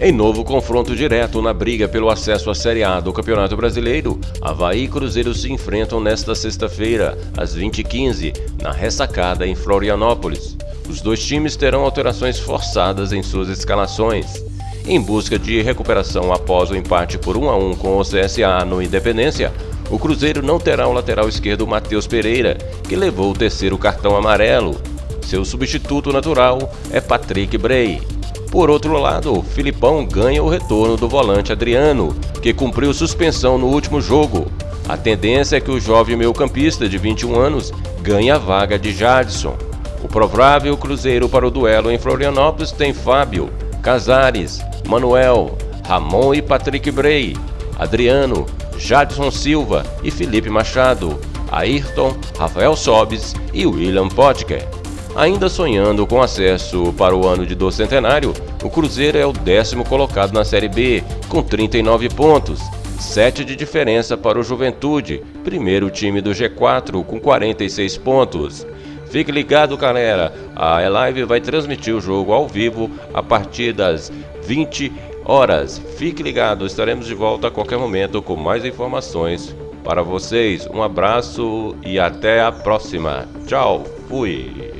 Em novo confronto direto na briga pelo acesso à Série A do Campeonato Brasileiro, Havaí e Cruzeiro se enfrentam nesta sexta-feira, às 20h15, na ressacada em Florianópolis. Os dois times terão alterações forçadas em suas escalações. Em busca de recuperação após o empate por 1 a 1 com o CSA no Independência, o Cruzeiro não terá o lateral esquerdo Matheus Pereira, que levou o terceiro cartão amarelo. Seu substituto natural é Patrick Bray. Por outro lado, Filipão ganha o retorno do volante Adriano, que cumpriu suspensão no último jogo. A tendência é que o jovem meio-campista de 21 anos ganhe a vaga de Jadson. O provável cruzeiro para o duelo em Florianópolis tem Fábio, Casares, Manuel, Ramon e Patrick Bray, Adriano, Jadson Silva e Felipe Machado, Ayrton, Rafael Sobes e William Potker. Ainda sonhando com acesso para o ano de do centenário, o Cruzeiro é o décimo colocado na Série B, com 39 pontos, 7 de diferença para o Juventude, primeiro time do G4 com 46 pontos. Fique ligado, galera. A Live vai transmitir o jogo ao vivo a partir das 20 horas. Fique ligado, estaremos de volta a qualquer momento com mais informações para vocês. Um abraço e até a próxima. Tchau, fui.